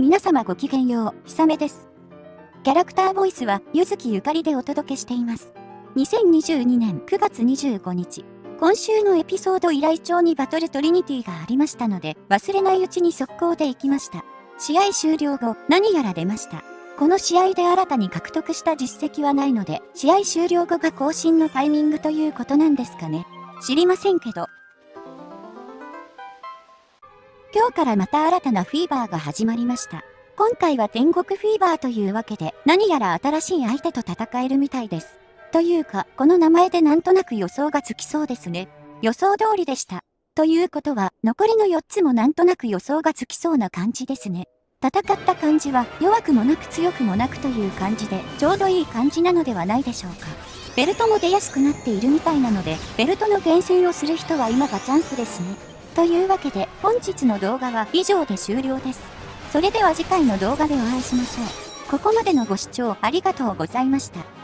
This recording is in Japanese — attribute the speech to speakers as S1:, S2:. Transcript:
S1: 皆様ごきげんよう、ひさめです。キャラクターボイスは、ゆずきゆかりでお届けしています。2022年9月25日、今週のエピソード依頼帳にバトルトリニティがありましたので、忘れないうちに速攻で行きました。試合終了後、何やら出ました。この試合で新たに獲得した実績はないので、試合終了後が更新のタイミングということなんですかね。知りませんけど、今日からまた新たなフィーバーが始まりました。今回は天国フィーバーというわけで、何やら新しい相手と戦えるみたいです。というか、この名前でなんとなく予想がつきそうですね。予想通りでした。ということは、残りの4つもなんとなく予想がつきそうな感じですね。戦った感じは弱くもなく強くもなくという感じでちょうどいい感じなのではないでしょうか。ベルトも出やすくなっているみたいなので、ベルトの厳選をする人は今がチャンスですね。というわけで本日の動画は以上で終了です。それでは次回の動画でお会いしましょう。ここまでのご視聴ありがとうございました。